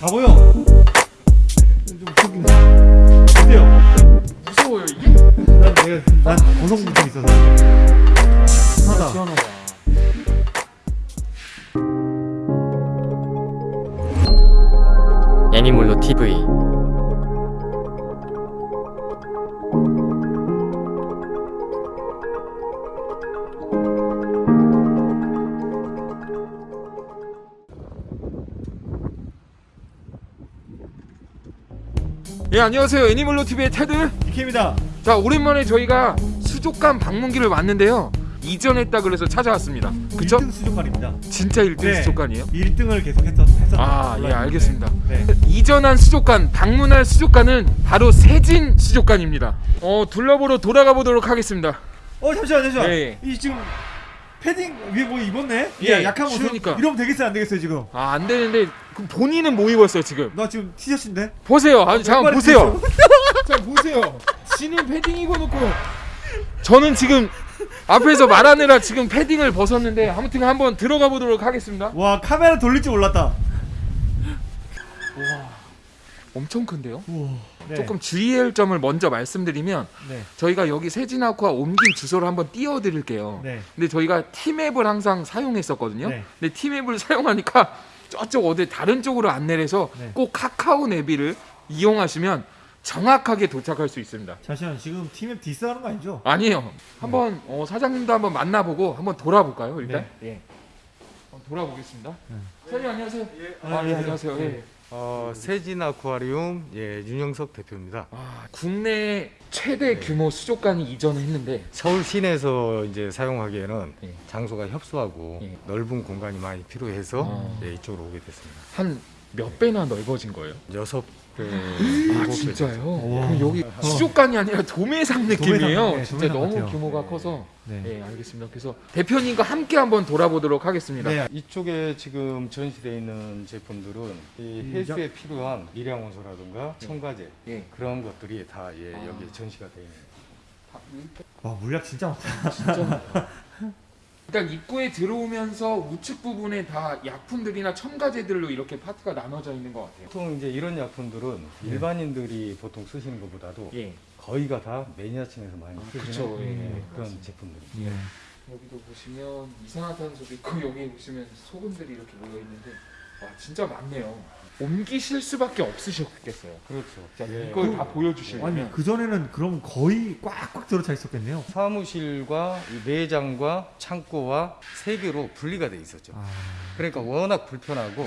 다 보여. 좀 웃긴데. 어때요? 무서워요 이게? 난 내가 난 고성부터 있어서. 예 안녕하세요 애니멀로 TV의 테드 이케입니다. 자 오랜만에 저희가 수족관 방문기를 왔는데요 이전했다 그래서 찾아왔습니다 그쵸? 1등 수족관입니다. 진짜 1등 네. 수족관이에요? 1등을 계속 했었 했었. 아, 예, 알겠습니다. 네. 이전한 수족관, 방문할 수족관은 바로 세진 수족관입니다. 어, 둘러보러 돌아가 보도록 하겠습니다. 어 잠시만 잠시만. 예. 이 지금 패딩 위에 뭐 입었네? 예, 야, 약한 모습. 추우니까. 이러면 되겠어요 안 되겠어요 지금? 아, 안 되는데 그럼 본인은 뭐 입었어요, 지금? 나 지금 티셔츠인데. 보세요. 아니, 잠깐 양말이 보세요. 자, 보세요. 지는 패딩 입어놓고 저는 지금 앞에서 말하느라 지금 패딩을 벗었는데 아무튼 한번 들어가 보도록 하겠습니다. 와 카메라 돌릴 줄 몰랐다. 엄청 큰데요? 네. 조금 주의할 점을 먼저 말씀드리면 네. 저희가 여기 세진아쿠아 옮긴 주소를 한번 띄워드릴게요. 네. 근데 저희가 티맵을 항상 사용했었거든요. 네. 근데 티맵을 사용하니까 저쪽 어디 다른 쪽으로 안내를 해서 네. 꼭 카카오 내비를 이용하시면 정확하게 도착할 수 있습니다. 잠시만 지금 팀앱 디스하는 거 아니죠? 아니에요. 한번 어, 사장님도 한번 만나보고 한번 돌아볼까요? 일단. 네. 예. 돌아보겠습니다. 네. 사장님 안녕하세요. 아, 아, 예, 네. 안녕하세요. 예. 어, 세진 아쿠아리움 예, 윤영석 대표입니다. 아, 국내 최대 규모 수족관이 이전했는데 서울 시내에서 이제 사용하기에는 예. 장소가 협소하고 예. 넓은 공간이 많이 필요해서 어. 예, 이쪽으로 오게 됐습니다. 한 몇 배나 넓어진 거예요? 여섯 배, 아 일곱 배 진짜요? 와. 그럼 여기 수족관이 아니라 도매상 느낌이에요. 도매상, 네, 진짜 도매상 너무 같아요. 규모가 커서. 네. 네, 알겠습니다. 그래서 대표님과 함께 한번 돌아보도록 하겠습니다. 네. 이쪽에 지금 전시되어 있는 제품들은 이 음, 해수에 필요한 미량원소라든가 첨가제 예. 그런 것들이 다 예, 아. 여기에 전시가 되어 있습니다. 와 물약 진짜 많다. 진짜. 일단 입구에 들어오면서 우측 부분에 다 약품들이나 첨가제들로 이렇게 파트가 나눠져 있는 것 같아요. 보통 이제 이런 약품들은 일반인들이 보통 쓰시는 것보다도 예. 거의가 다 매니아층에서 많이 쓰시는 그쵸, 예. 예, 그런 제품들이. 예. 여기도 보시면 이산화탄소도 있고 여기 보시면 소금들이 이렇게 모여 있는데 와 진짜 많네요. 옮기실 수밖에 없으셨겠어요. 그렇죠. 자, 예. 이걸 다 보여주시려면 아니 그 전에는 그럼 거의 꽉꽉 들어차 있었겠네요. 사무실과 이 매장과 창고와 세 개로 분리가 돼 있었죠. 아 그러니까 워낙 불편하고.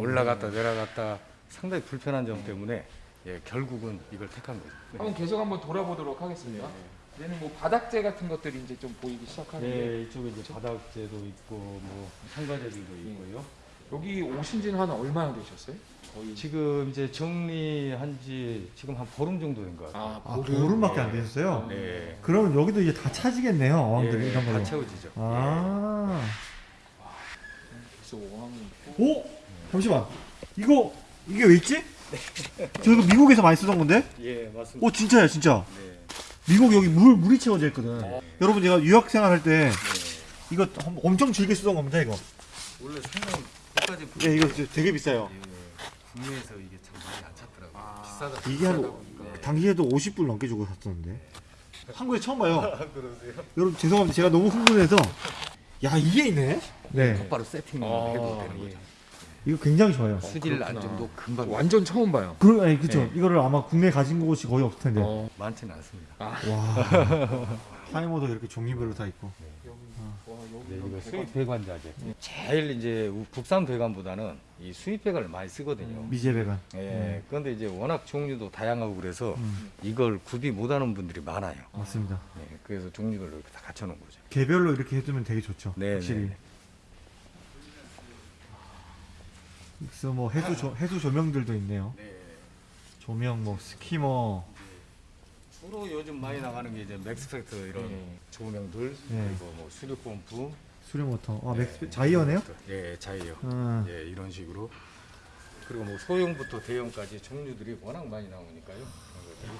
올라갔다 내려갔다 상당히 불편한 점 때문에 예, 결국은 이걸 택한 거죠. 한번 계속 한번 돌아보도록 하겠습니다. 얘는 뭐 바닥재 같은 것들이 이제 좀 보이기 시작하는데 네, 이쪽에 이제 바닥재도 있고 뭐 상가재들도 있고요. 여기 오신 지는 한 얼마나 되셨어요? 거의 지금 이제 정리한 지 지금 한 보름 정도 된것 같아요. 아 보름 밖에 안 되셨어요? 네. 그러면 여기도 이제 다 차지겠네요 어항들이 예, 이런 다 걸로. 채워지죠. 아. 어항이 있고 오 잠시만 이거 이게 왜 있지? 저 이거 미국에서 많이 쓰던 건데? 예, 맞습니다. 오 진짜야 진짜. 네. 미국 여기 물 물이 채워져 있거든. 네. 여러분 제가 유학 생활할 때 네. 이거 엄- 엄청 즐겨 쓰던 겁니다 이거. 원래 상당 히 고가지 예 이거 되게 비싸요. 예, 국내에서 이게 참 많이 안 찾더라고요. 아, 비싸다. 이게 한 보니까. 당시에도 50불 넘게 주고 샀었는데 한국에 처음 봐요. 아, 그러세요? 여러분 죄송합니다 제가 너무 흥분해서 야 이게 있네. 네 곧바로 세팅을 아, 해도 되는 예. 거죠. 이거 굉장히 좋아요. 수질 그렇구나. 안정도 금방 완전 처음 봐요. 그 아니 그죠 네. 이거를 아마 국내 가진 곳이 거의 없을 텐데. 어, 많지는 않습니다. 와 타이머도 이렇게 종류별로 다 있고. 네, 이거. 수입 배관자재. 제일 이제 우- 국산 배관보다는 이 수입 배관을 많이 쓰거든요. 미제 배관. 예. 그런데 이제 워낙 종류도 다양하고 그래서 음, 이걸 구비 못하는 분들이 많아요. 맞습니다. 예, 그래서 종류별로 이렇게 다 갖춰놓은 거죠. 개별로 이렇게 해두면 되게 좋죠. 네, 확실히. 네. 그래서 뭐 해수 조, 해수 조명들도 있네요. 조명 뭐 skimmer. 주로 요즘 많이 나가는 게 이제 Maxspect 이런 네. 조명들 네. 그리고 뭐 수류 펌프, 수류 모터. 아 Max Gyre네요? 예, 자이어. 아, 예, 이런 식으로. 그리고 뭐 소형부터 대형까지 종류들이 워낙 많이 나오니까요. 그런 것들이.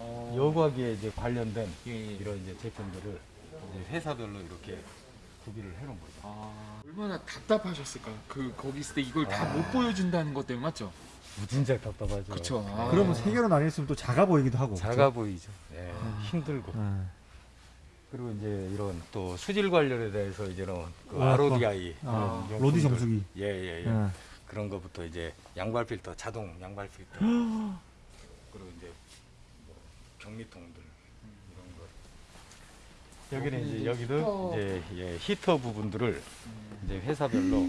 어, 여과기에 이제 관련된 예, 예. 이런 이제 제품들을 이제 회사별로 이렇게 구비를 해놓은 거죠. 아, 얼마나 답답하셨을까? 그 거기 있을 때 이걸 다 못 보여준다는 것 때문에 맞죠? 진짜 답답하죠. 그렇죠. 아. 그러면 세 개로 나뉘었으면 또 작아 보이기도 하고. 작아 보이죠. 예, 힘들고. 네. 그리고 이제 이런 또 수질 관련에 대해서 이제는 그 아, RODI 아, 로디. 정수기. 예예 예. 네. 그런 거부터 이제 양발 필터, 자동 양발 필터. 그리고 이제 뭐 격리통들 이런 거. 여기는 이제 여기도 히터. 이제 예, 히터 부분들을 이제 회사별로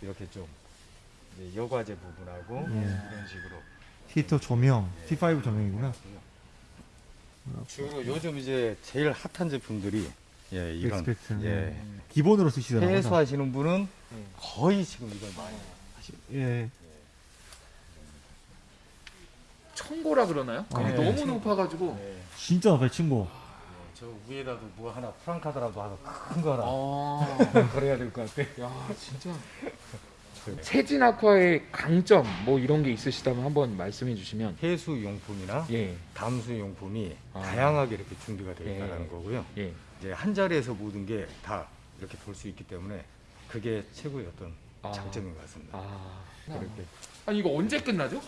이렇게 좀 여과제 부분하고 예. 이런 식으로. 히터 조명, T5 조명이구나. 주로 요즘 이제 제일 핫한 제품들이 예, 이런 Maxspect. 예. 기본으로 쓰시더라고요. 해수하시는 분은 네. 거의 지금 이걸 많이 하시고 예. 청고라 그러나요? 아, 그게 네, 너무 청고. 높아가지고. 네. 진짜 높아요, 친구. 저 위에다도 뭐 하나 프랑카드라도 하나 큰 거 하나 아, 그래야 될 것 같아. 야 진짜. 세진 아쿠아의 강점 뭐 이런 게 있으시다면 한번 말씀해 주시면. 해수 용품이나 예, 담수 용품이 아. 다양하게 이렇게 준비가 되어 예. 있다는 거고요. 예. 이제 한 자리에서 모든 게 다 이렇게 볼 수 있기 때문에 그게 최고의 어떤 아. 장점인 것 같습니다. 아, 그렇게. 아니 이거 언제 끝나죠?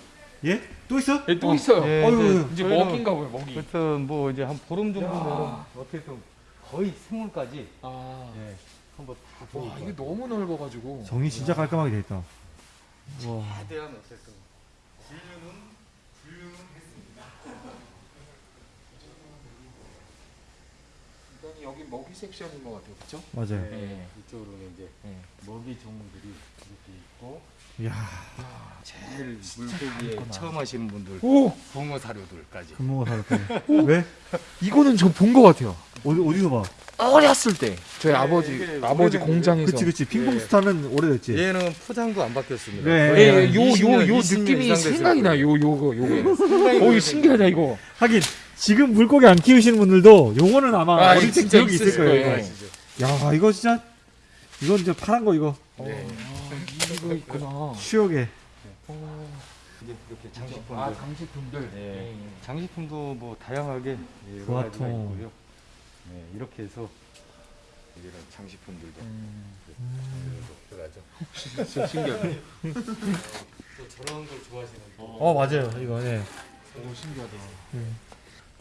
예? 또 있어? 예, 또 어, 있어요. 예, 어휴, 이제 저희는 먹인가 보요 먹이. 하여튼 뭐 이제 한 보름 정도면 어떻게 좀 거의 생물까지 아, 예, 한번 다 보고 와 이게 너무 넓어가지고. 정리 진짜 깔끔하게 돼 있다. 와. 최대한 어쨌든 진료는 훌륭했습니다. 일단 여기 먹이 섹션인 것 같아요, 그렇죠? 맞아요. 네. 이쪽으로는 이제 네. 먹이 종들이 이렇게 있고 이야, 제일 물고기에 처음 하시는 분들 오, 붕어 사료들까지 금붕어 살까 왜? 이거는 저 본 것 같아요. 어디, 어디서 봐? 어렸을 때 저희 네, 아버지 아버지 공장에서. 그치, 그치. 핑퐁 스타는 오래됐지. 얘는 포장도 안 바뀌었습니다. 네. 거의 예, 한 예, 요, 20 요, 년, 요 20년 느낌이 생각이. 나요. 요, 요거. 상당히 어이, 신기하다, 이거. 하긴, 지금 물고기 안 키우시는 분들도 요거는 아마 아, 어릴 때 기억이 있을 거예요. 거예요. 야, 이거 진짜, 이건 이제 파란 거 이거. 네. 아, 이거 있구나. 추억에. 어. 이렇게 장식품들. 아, 장식품들. 네. 장식품도 뭐 다양하게 예, 부화통. 가지가 있고요. 네, 이렇게 해서 이런 장식품들도 음, 들어가죠. 또 저런 걸 좋아하시는 분. 어, 맞아요. 이거, 예. 오, 신기하다. 음.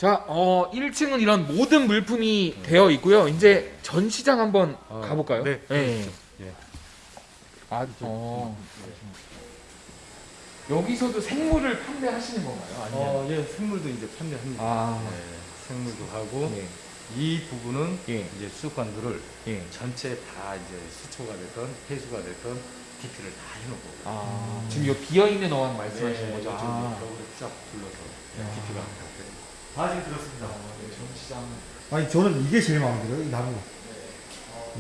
자, 어, 1층은 이런 모든 물품이 되어 있고요. 이제 전시장 한번 아, 가볼까요? 네, 예. 예. 아, 어. 여기서도 생물을 판매하시는 건가요? 아니면? 어, 예, 생물도 이제 판매합니다. 아, 네, 생물도 하고 네. 이 부분은 예, 이제 수족관들을 예. 전체 다 이제 수초가 됐던 해수가 됐던 DP를 다 해놓고 아, 지금 요 비어 있는 어항 말씀하시는 네, 거죠? 아, 벽으로 쫙 둘러서 야. DP가 다 지금 들었습니다. 네, 전시장. 아니, 저는 이게 제일 마음에 들어요. 이 나무.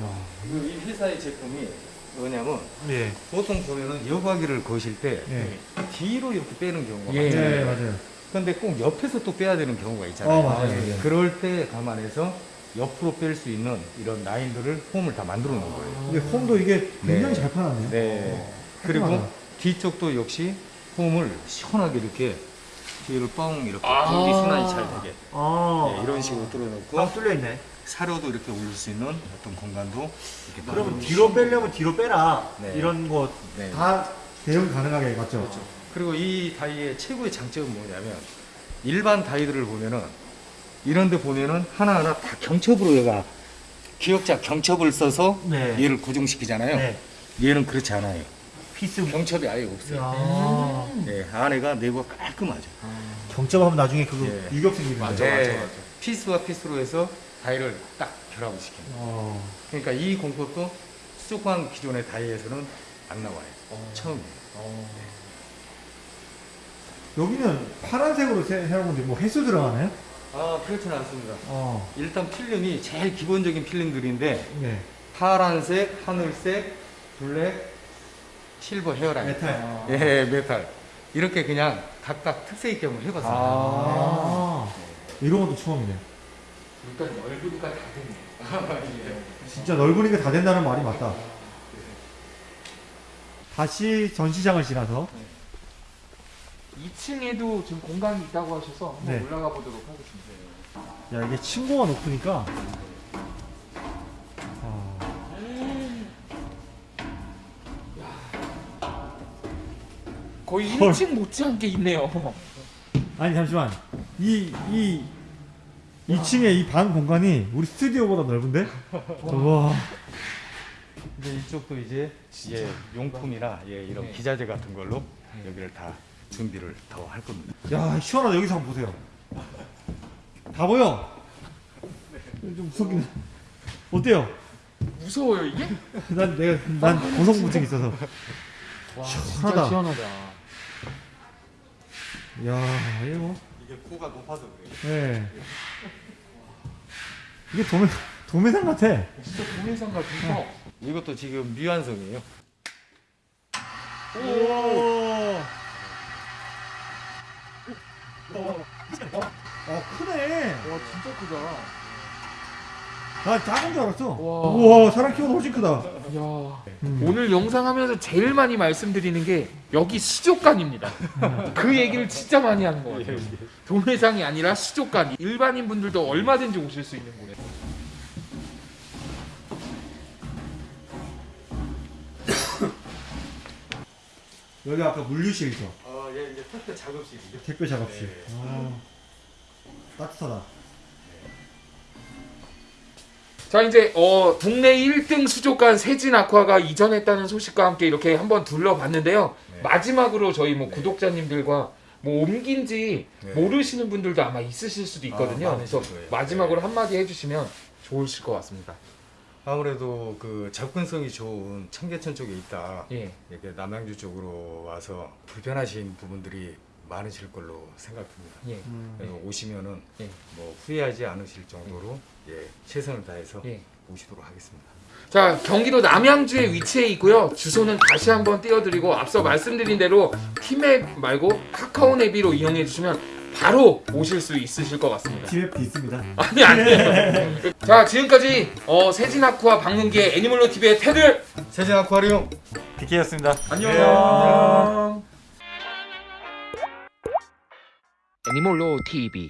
야. 이 회사의 제품이 뭐냐면 예. 보통 보면은 여과기를 거실 때 예. 뒤로 이렇게 빼는 경우가 예. 많잖아요. 네, 맞아요. 근데 꼭 옆에서 또 빼야 되는 경우가 있잖아요. 어, 맞아요. 예. 맞아요. 그럴 때 감안해서 옆으로 뺄 수 있는 이런 라인들을 홈을 다 만들어 놓은 거예요. 근데 홈도 이게 굉장히 네. 잘 파놨네요. 네. 그리고 깔끔하다. 뒤쪽도 역시 홈을 시원하게 이렇게 뒤를 뻥 이렇게 아. 공기 순환이 잘 되게 아. 네, 이런 식으로 뚫어놓고 아, 뚫려 있네. 사료도 이렇게 올릴 수 있는 어떤 공간도 이렇게 그러면 뒤로 빼려면 뒤로 빼라. 네. 이런 거 네. 다 대응 가능하게 맞죠? 그리고 이 다이의 최고의 장점은 뭐냐면 일반 다이들을 보면은 이런 데 보면은 하나하나 다 경첩으로 얘가 기역자 경첩을 써서 네. 얘를 고정시키잖아요. 네. 얘는 그렇지 않아요. 피스. 경첩이 아예 없어요. 아. 네, 안에가 내부가 깔끔하죠. 경첩하면 나중에 그거 예. 유격 생기는데. 맞아, 네, 맞아, 맞아. 피스와 피스로 해서 다이를 딱 결합을 시킵니다. 어. 그러니까 이 공법도 수족관 기존의 다이에서는 안 나와요. 어. 처음이에요. 어. 여기는 파란색으로 세- 해놓은 건데 뭐 해수 들어가나요? 아, 그렇지는 않습니다. 어. 일단 필름이 제일 기본적인 필름들인데 네. 파란색, 하늘색, 블랙, 실버 hairline. 메탈. 아. 예, 메탈. 이렇게 그냥 각각 특색 있게 한번 해봤습니다. 아. 이런 것도 처음이네. 일단 넓으니까 다 됐네. 진짜 넓으니까 다 된다는 말이 맞다. 다시 전시장을 지나서 2층에도 지금 공간이 있다고 하셔서 한번 네. 올라가 보도록 하겠습니다. 야 이게 층고가 높으니까 거의 헐. 1층 못지않게 있네요. 아니 잠시만 이 이 2층에 이방 공간이 우리 스튜디오보다 넓은데? 와 근데 이쪽도 이제 예, 용품이나 예, 이런 네. 기자재 같은 걸로 여기를 다 준비를 더 할 겁니다. 야, 시원하다. 여기서 한번 보세요. 다 보여? 좀 무섭긴 해. 어때요? 무서워요 이게? 난 내가 난 고성무증 있어서. 와 시원하다. 진짜 시원하다. 야, 이거 뭐. 이게 코가 높아서 그래요. 예. 이게 도매 도매상 같아. 진짜 동해상 같은 이것도 지금 미완성이에요. 오. 어, 크네. 와 진짜 크다. 나 작은 줄 알았어. 와. 우와, 사람 키보다 훨씬 크다. 야 음. 오늘 영상 하면서 제일 많이 말씀드리는 게 여기 시족관입니다. 그 얘기를 진짜 많이 하는 것 같아요. 동해상이 아니라 시족관. 일반인 분들도 얼마든지 오실 수 있는 곳에. 여기 아까 물류실이죠. 어, 예, 이제 택배 작업실이죠. 택배 작업실. 네. 아, 따뜻하다. 자 이제 어 국내 1등 수족관 세진 아쿠아가 이전했다는 소식과 함께 이렇게 한번 둘러봤는데요. 네. 마지막으로 저희 뭐 구독자님들과 뭐 옮긴지 네. 모르시는 분들도 아마 있으실 수도 있거든요. 아, 그래서 거예요. 마지막으로 네. 한마디 해주시면 좋으실 것 같습니다. 아무래도 그 접근성이 좋은 청계천 쪽에 있다. 예. 이렇게 남양주 쪽으로 와서 불편하신 부분들이 많으실 걸로 생각됩니다. 예. 음. 그래서 오시면은 예. 뭐 후회하지 않으실 정도로 예, 최선을 다해서 예. 모시도록 하겠습니다. 자 경기도 남양주에 위치해 있고요. 주소는 다시 한번 띄워드리고 앞서 말씀드린 대로 티맵 말고 카카오 내비로 이용해 주시면 바로 오실 수 있으실 것 같습니다. TF도 있습니다. 아니 아니에요. 자 지금까지 어, 세진아쿠아 방문기의 애니멀로 TV의 테드 세진 아쿠아리움 디케였습니다. 안녕. 안녕. 애니멀로 TV